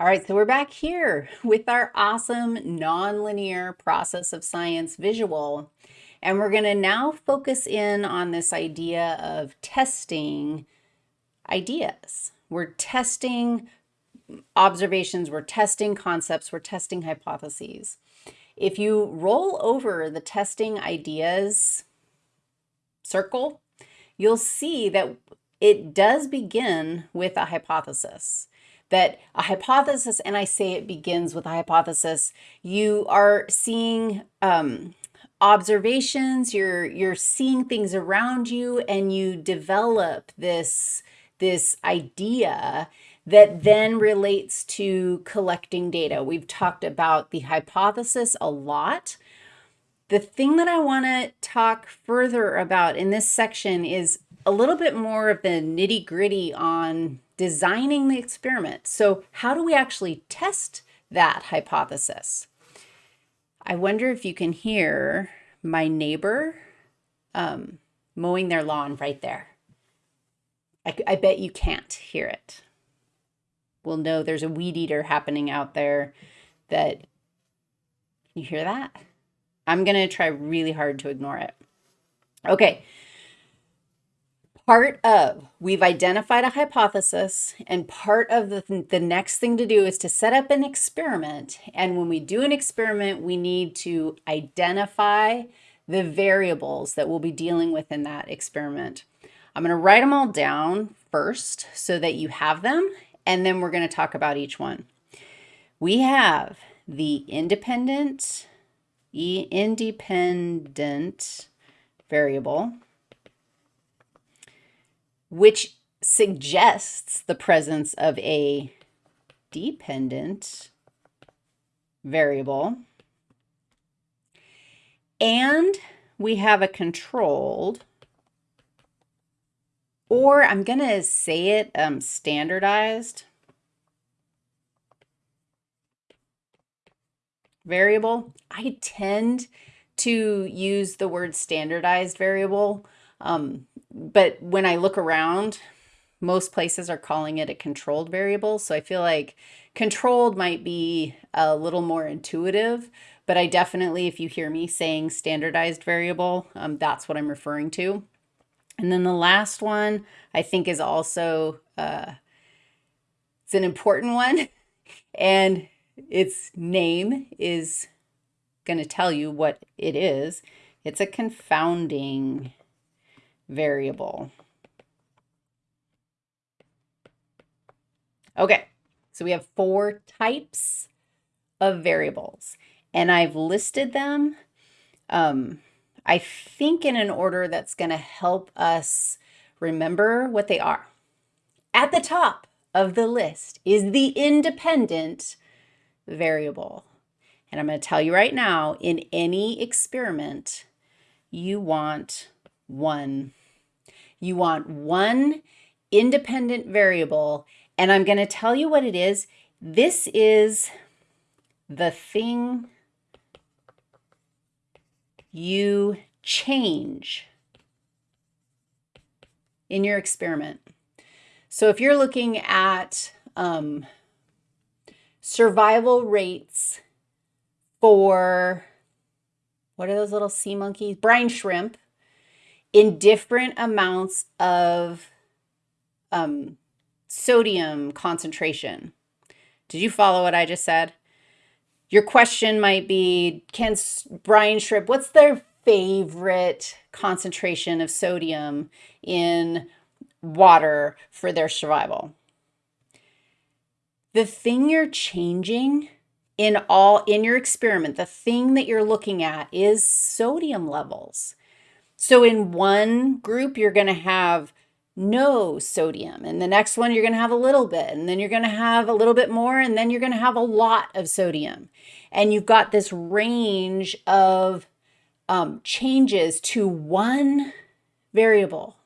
All right, so we're back here with our awesome nonlinear process of science visual. And we're going to now focus in on this idea of testing ideas. We're testing observations, we're testing concepts, we're testing hypotheses. If you roll over the testing ideas circle, you'll see that it does begin with a hypothesis that a hypothesis, and I say it begins with a hypothesis, you are seeing um, observations, you're, you're seeing things around you, and you develop this, this idea that then relates to collecting data. We've talked about the hypothesis a lot. The thing that I want to talk further about in this section is a little bit more of the nitty gritty on designing the experiment. So how do we actually test that hypothesis? I wonder if you can hear my neighbor um, mowing their lawn right there. I, I bet you can't hear it. We'll know there's a weed eater happening out there that, you hear that? I'm to try really hard to ignore it. Okay, part of, we've identified a hypothesis and part of the, the next thing to do is to set up an experiment. And when we do an experiment, we need to identify the variables that we'll be dealing with in that experiment. I'm going to write them all down first so that you have them, and then we're going to talk about each one. We have the independent, e independent variable which suggests the presence of a dependent variable. And we have a controlled, or I'm going to say it um, standardized variable. I tend to use the word standardized variable um, but when I look around, most places are calling it a controlled variable. So I feel like controlled might be a little more intuitive, but I definitely, if you hear me saying standardized variable, um, that's what I'm referring to. And then the last one I think is also, uh, it's an important one and its name is going to tell you what it is. It's a confounding variable. Okay, so we have four types of variables, and I've listed them, um, I think in an order that's going to help us remember what they are. At the top of the list is the independent variable. And I'm going to tell you right now, in any experiment, you want one you want one independent variable, and I'm going to tell you what it is. This is the thing you change in your experiment. So if you're looking at um, survival rates for, what are those little sea monkeys? Brine shrimp in different amounts of um, sodium concentration. Did you follow what I just said? Your question might be, can brine shrimp, what's their favorite concentration of sodium in water for their survival? The thing you're changing in all in your experiment, the thing that you're looking at is sodium levels. So in one group, you're going to have no sodium. And the next one, you're going to have a little bit. And then you're going to have a little bit more. And then you're going to have a lot of sodium. And you've got this range of um, changes to one variable,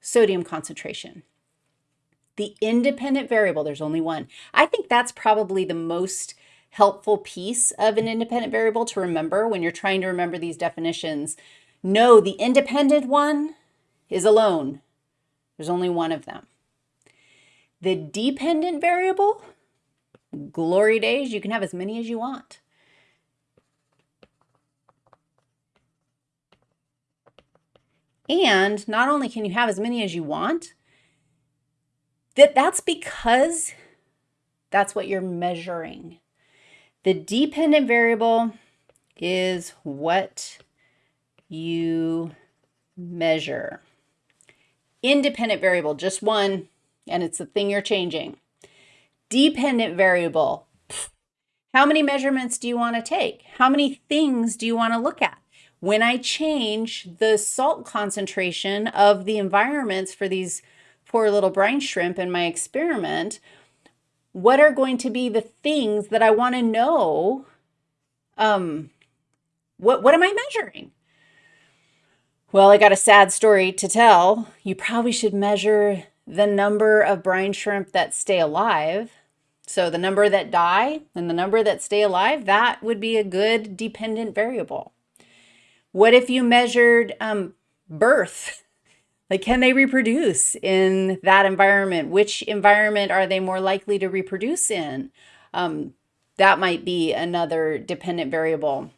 sodium concentration. The independent variable, there's only one. I think that's probably the most helpful piece of an independent variable to remember when you're trying to remember these definitions no, the independent one is alone. There's only one of them. The dependent variable, glory days, you can have as many as you want. And not only can you have as many as you want, that that's because that's what you're measuring. The dependent variable is what you measure. Independent variable, just one, and it's the thing you're changing. Dependent variable, how many measurements do you want to take? How many things do you want to look at? When I change the salt concentration of the environments for these poor little brine shrimp in my experiment, what are going to be the things that I want to know? Um, what, what am I measuring? Well, I got a sad story to tell. You probably should measure the number of brine shrimp that stay alive. So the number that die and the number that stay alive, that would be a good dependent variable. What if you measured um, birth? Like, can they reproduce in that environment? Which environment are they more likely to reproduce in? Um, that might be another dependent variable.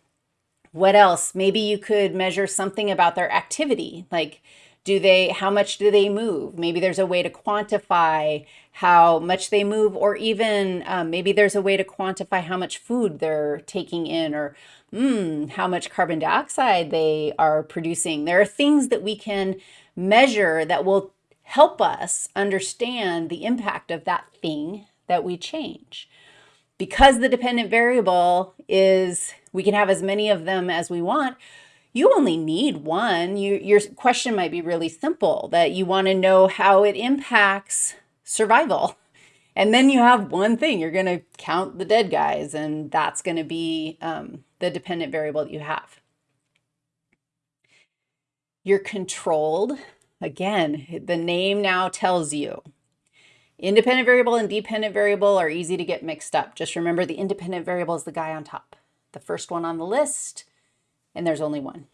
What else? Maybe you could measure something about their activity, like do they, how much do they move? Maybe there's a way to quantify how much they move, or even um, maybe there's a way to quantify how much food they're taking in, or mm, how much carbon dioxide they are producing. There are things that we can measure that will help us understand the impact of that thing that we change. Because the dependent variable is, we can have as many of them as we want, you only need one. You, your question might be really simple, that you want to know how it impacts survival. And then you have one thing, you're going to count the dead guys, and that's going to be um, the dependent variable that you have. You're controlled. Again, the name now tells you. Independent variable and dependent variable are easy to get mixed up. Just remember the independent variable is the guy on top, the first one on the list, and there's only one.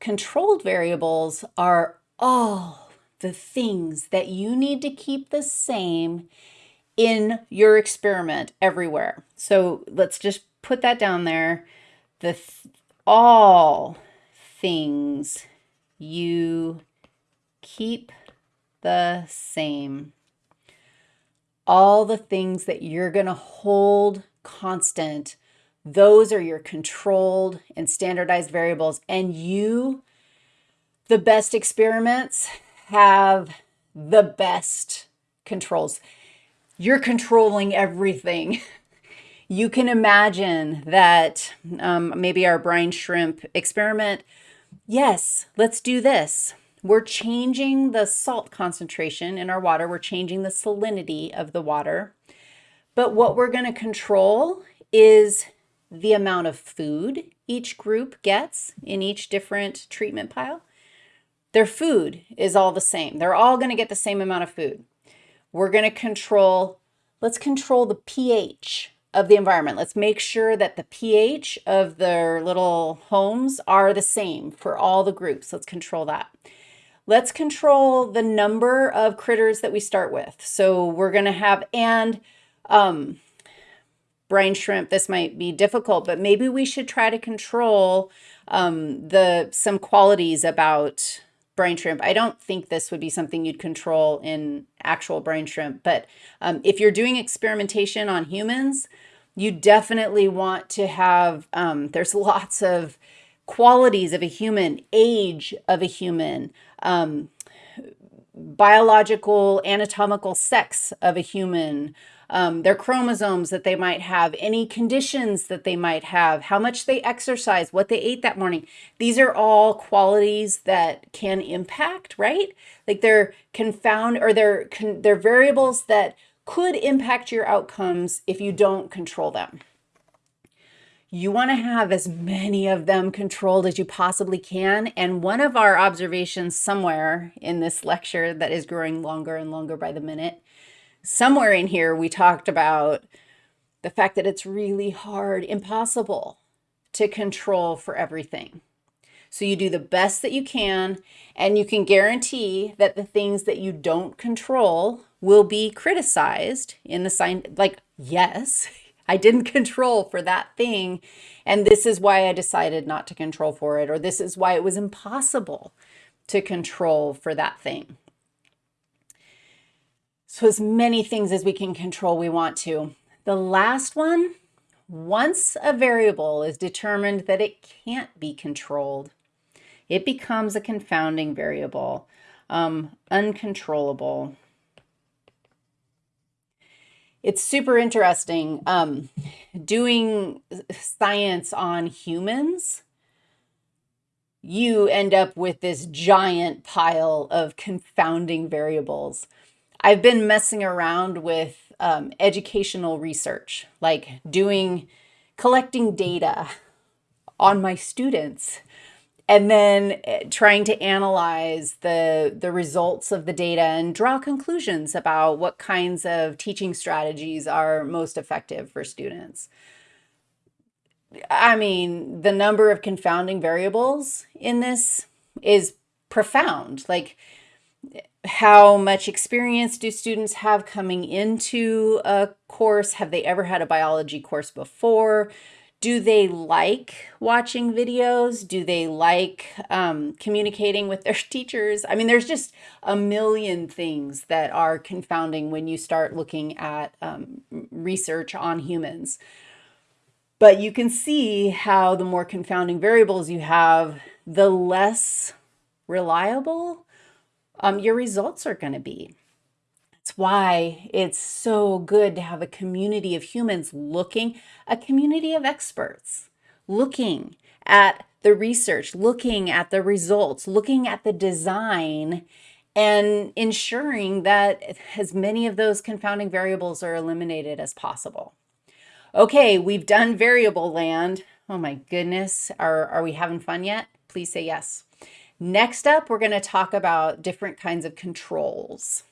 Controlled variables are all the things that you need to keep the same in your experiment everywhere. So let's just put that down there. The th all things you keep the same. All the things that you're going to hold constant those are your controlled and standardized variables. And you, the best experiments, have the best controls. You're controlling everything. You can imagine that um, maybe our brine shrimp experiment, yes, let's do this. We're changing the salt concentration in our water. We're changing the salinity of the water. But what we're going to control is the amount of food each group gets in each different treatment pile. Their food is all the same. They're all going to get the same amount of food. We're going to control, let's control the pH of the environment. Let's make sure that the pH of their little homes are the same for all the groups. Let's control that. Let's control the number of critters that we start with. So we're going to have, and um, brine shrimp, this might be difficult, but maybe we should try to control um, the some qualities about brine shrimp. I don't think this would be something you'd control in actual brine shrimp, but um, if you're doing experimentation on humans, you definitely want to have, um, there's lots of qualities of a human, age of a human, um, biological, anatomical sex of a human, um, their chromosomes that they might have, any conditions that they might have, how much they exercise, what they ate that morning. These are all qualities that can impact, right? Like they're confound or they're, they're variables that could impact your outcomes if you don't control them. You want to have as many of them controlled as you possibly can. And one of our observations somewhere in this lecture that is growing longer and longer by the minute somewhere in here we talked about the fact that it's really hard, impossible to control for everything. So you do the best that you can, and you can guarantee that the things that you don't control will be criticized in the sign, like, yes, I didn't control for that thing, and this is why I decided not to control for it, or this is why it was impossible to control for that thing. So as many things as we can control, we want to. The last one, once a variable is determined that it can't be controlled, it becomes a confounding variable, um, uncontrollable. It's super interesting um, doing science on humans. You end up with this giant pile of confounding variables. I've been messing around with um, educational research, like doing, collecting data on my students and then eh, trying to analyze the, the results of the data and draw conclusions about what kinds of teaching strategies are most effective for students. I mean, the number of confounding variables in this is profound. Like, how much experience do students have coming into a course? Have they ever had a biology course before? Do they like watching videos? Do they like um, communicating with their teachers? I mean, there's just a million things that are confounding when you start looking at um, research on humans. But you can see how the more confounding variables you have, the less reliable um, your results are going to be. That's why it's so good to have a community of humans looking, a community of experts looking at the research, looking at the results, looking at the design, and ensuring that as many of those confounding variables are eliminated as possible. Okay, we've done variable land. Oh my goodness, are, are we having fun yet? Please say yes. Next up, we're going to talk about different kinds of controls.